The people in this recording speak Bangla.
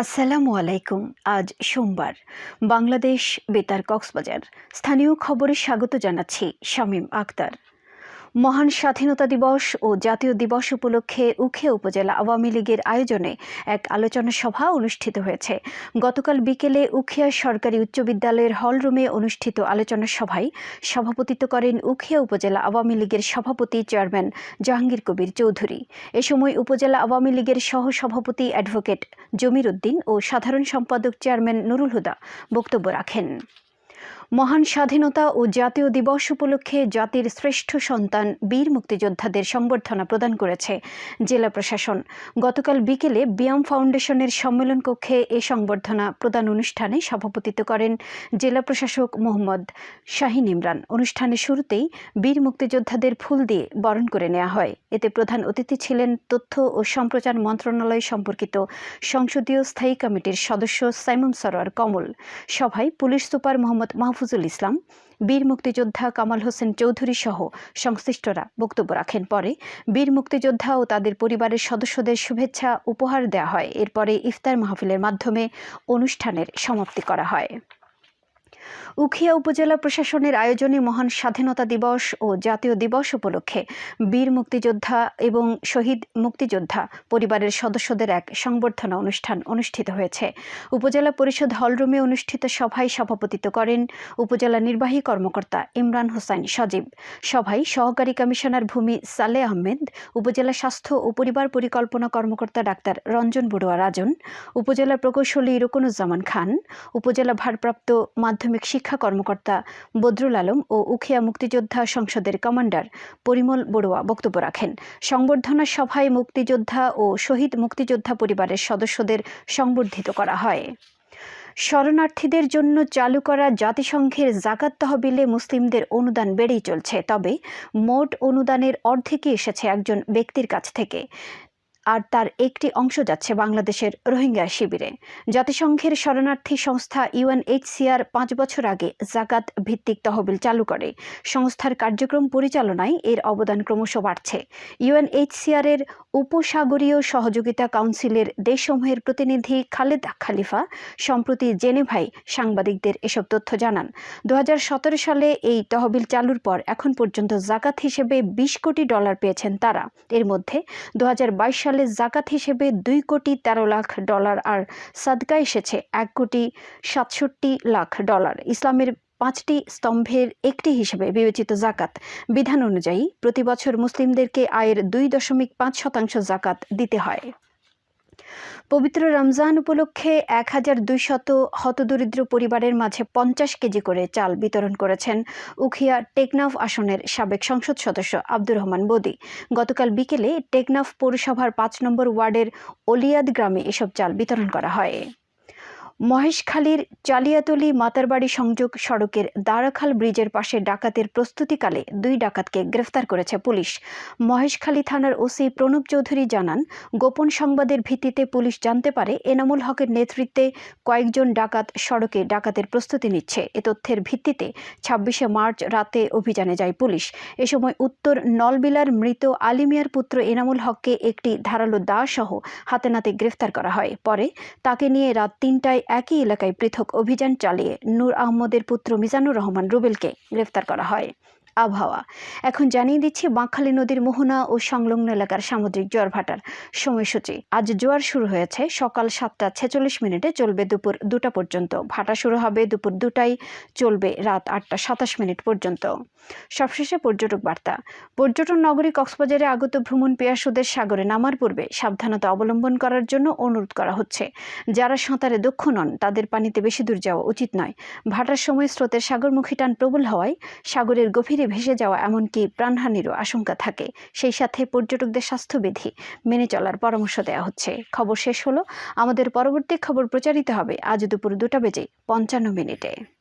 আসসালামু আলাইকুম। আজ সোমবার। বাংলাদেশ বেতার কক্সবাজার। স্থানীয় খবরে স্বাগত জানাচ্ছি শামীম আক্তার। মহান স্বাধীনতা দিবস ও জাতীয় দিবস উপলক্ষে উখে উপজেলা আওয়ামী লীগের আয়োজনে এক আলোচনা সভা অনুষ্ঠিত হয়েছে। গতকাল বিকেলে উখিয়া সরকারি উচ্চ বিদ্যালয়ের হলরুমে অনুষ্ঠিত আলোচনা সভায় সভাপতিত্ব করেন উখিয়া উপজেলা আওয়ামী লীগের সভাপতি চেয়ারম্যান জাহাঙ্গীর কবির চৌধুরী। এ সময় উপজেলা আওয়ামী লীগের সহ সভাপতি অ্যাডভোকেট জমির উদ্দিন ও সাধারণ সম্পাদক চেয়ারম্যান নুরুল হুদা বক্তব্য রাখেন। মহান স্বাধীনতা ও জাতীয় দিবস উপলক্ষে জাতির শ্রেষ্ঠ সন্তান বীর মুক্তিযোদ্ধাদের সংবর্ধনা প্রদান করেছে জেলা প্রশাসন। গতকাল বিকেলে বিয়াম ফাউন্ডেশনের সম্মেলন কক্ষে এ সংবর্ধনা প্রদান অনুষ্ঠানে সভাপতিত্ব করেন জেলা প্রশাসক মোহাম্মদ শাহিন ইমরান। অনুষ্ঠানের শুরুতেই বীর মুক্তিযোদ্ধাদের ফুল দিয়ে বরণ করে নেওয়া হয়। এতে প্রধান অতিথি ছিলেন তথ্য ও সম্প্রচার মন্ত্রণালয় সম্পর্কিত সংসদীয় স্থায়ী কমিটির সদস্য সাইমন সরোয়ার কমল। সভায় পুলিশ সুপার মোহাম্মদ মাহফুজুল ইসলাম, বীর মুক্তিযোদ্ধা কামাল হোসেন চৌধুরী সহ সংশ্লিষ্টরা বক্তব্য রাখেন। পরে বীর মুক্তিযোদ্ধা ও তাদের পরিবারের সদস্যদের শুভেচ্ছা উপহার দেওয়া হয়। এরপরে ইফতার মাহফিলের মাধ্যমে অনুষ্ঠানের সমাপ্তি করা হয়। উখিয়া উপজেলা প্রশাসনের আয়োজনে মহান স্বাধীনতা দিবস ও জাতীয় দিবস উপলক্ষে বীর মুক্তিযোদ্ধা এবং শহীদ মুক্তিযোদ্ধা পরিবারের সদস্যদের এক সংবর্ধনা অনুষ্ঠান অনুষ্ঠিত হয়েছে। উপজেলা পরিষদ হলরুমে অনুষ্ঠিত সভায় সভাপতিত্ব করেন উপজেলা নির্বাহী কর্মকর্তা ইমরান হোসাইন সজীব। সভায় সহকারী কমিশনার ভূমি সালে আহমেদ, উপজেলা স্বাস্থ্য ও পরিবার পরিকল্পনা কর্মকর্তা ডাক্তার রঞ্জন বড়ুয়া রাজন, উপজেলা প্রকৌশলী রুকনুজ্জামান খান, উপজেলা ভারপ্রাপ্ত মাধ্যমিক শিক্ষা কর্মকর্তা বদরুল আলম ও উখিয়া মুক্তিযোদ্ধা সংসদের কমান্ডার পরিমল বড়ুয়া বক্তব্য রাখেন। সংবর্ধনা সভায় মুক্তিযোদ্ধা ও শহীদ মুক্তিযোদ্ধা পরিবারের সদস্যদের সংবর্ধিত করা হয়। শরণার্থীদের জন্য চালু করা জাতিসংঘের জাকাত তহবিলে মুসলিমদের অনুদান বেড়েই চলছে, তবে মোট অনুদানের অর্ধেকই এসেছে একজন ব্যক্তির কাছ থেকে। আর তার একটি অংশ যাচ্ছে বাংলাদেশের রোহিঙ্গা শিবিরে। জাতিসংঘের শরণার্থী সংস্থা ইউএনএইচসিআর পাঁচ বছর আগে জাকাত ভিত্তিক তহবিল চালু করে। সংস্থার কার্যক্রম পরিচালনায় এর অবদান ক্রমশ বাড়ছে। ইউএনএইচসিআর এর উপসাগরীয় সহযোগিতা কাউন্সিলের দেশসমূহের প্রতিনিধি খালেদ খালিফা সম্প্রতি জেনেভাই সাংবাদিকদের এসব তথ্য জানান। দু হাজার সতেরো সালে এই তহবিল চালুর পর এখন পর্যন্ত জাকাত হিসেবে বিশ কোটি ডলার পেয়েছেন তারা। এর মধ্যে দু সালে সালে জাকাত হিসেবে দুই কোটি তেরো লাখ ডলার আর সাদকা এসেছে এক কোটি সাতষট্টি লাখ ডলার। ইসলামের পাঁচটি স্তম্ভের একটি হিসেবে বিবেচিত জাকাত। বিধান অনুযায়ী, প্রতি বছর মুসলিমদেরকে আয়ের দুই দশমিক পাঁচ শতাংশ জাকাত দিতে হয়। পবিত্র রমজান উপলক্ষে এক হাজার দুইশত হতদরিদ্র পরিবারের মাঝে পঞ্চাশ কেজি করে চাল বিতরণ করেছেন উখিয়া টেকনাফ আসনের সাবেক সংসদ সদস্য আব্দুর রহমান বদি। গতকাল বিকেলে টেকনাফ পৌরসভার পাঁচ নম্বর ওয়ার্ডের অলিয়াদ গ্রামে এসব চাল বিতরণ করা হয়। মহেশখালীর চালিয়াতলি মাতারবাড়ি সংযোগ সড়কের দারাখাল ব্রিজের পাশে ডাকাতের প্রস্তুতিকালে দুই ডাকাতকে গ্রেফতার করেছে পুলিশ। মহেশখালী থানার ওসি প্রণব চৌধুরী জানান, গোপন সংবাদের ভিত্তিতে পুলিশ জানতে পারে এনামুল হকের নেতৃত্বে কয়েকজন ডাকাত সড়কে ডাকাতের প্রস্তুতি নিচ্ছে। এ তথ্যের ভিত্তিতে ছাব্বিশে মার্চ রাতে অভিযানে যায় পুলিশ। এ সময় উত্তর নলবিলার মৃত আলিমিয়ার পুত্র এনামুল হককে একটি ধারালো দা সহ হাতে নাতে গ্রেফতার করা হয়। পরে তাকে নিয়ে রাত তিনটায় একই এলাকায় পৃথক অভিযান চালিয়ে নূর আহমদের পুত্র মিজানুর রহমান রুবেলকে গ্রেফতার করা হয়। আবহাওয়া। এখন জানিয়ে দিচ্ছি, বাঁকখালী নদীর মোহনা ও সংলগ্ন এলাকার সামুদ্রিক জোয়ার ভাটার সময়সূচি। আজ জোয়ার শুরু হয়েছে। সকাল সাতটা ছেচল্লিশ মিনিটে চলবে দুপুর দুটা পর্যন্ত। ভাটা শুরু হবে দুপুর দুটায়, চলবে রাত আটটা সাতাশ মিনিট পর্যন্ত। সবশেষে পর্যটক বার্তা। পর্যটন নগরী কক্সবাজারে আগত ভ্রমণ পেয়াসুদের সাগরে নামার পূর্বে সাবধানতা অবলম্বন করার জন্য অনুরোধ করা হচ্ছে। যারা সাঁতারে দক্ষ নন, তাদের পানিতে বেশি দূর যাওয়া উচিত নয়। ভাটার সময় স্রোতের সাগরমুখী টান প্রবল হওয়ায় সাগরের গভীরে ভেসে যাওয়া এমনকি প্রাণহানিরও আশঙ্কা থাকে। সেই সাথে পর্যটকদের স্বাস্থ্যবিধি মেনে চলার পরামর্শ দেওয়া হচ্ছে। খবর শেষ হলো। আমাদের পরবর্তী খবর প্রচারিত হবে আজ দুপুর দুটা বেজে পঞ্চান্ন মিনিটে।